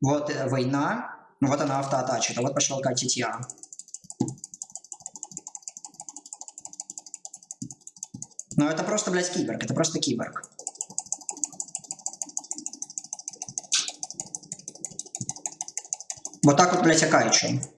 Вот э, война. Ну вот она автоатачит. А вот пошел катить я. Но это просто, блядь, киборг. Это просто киборг. Вот так вот, блядь, я кайчу.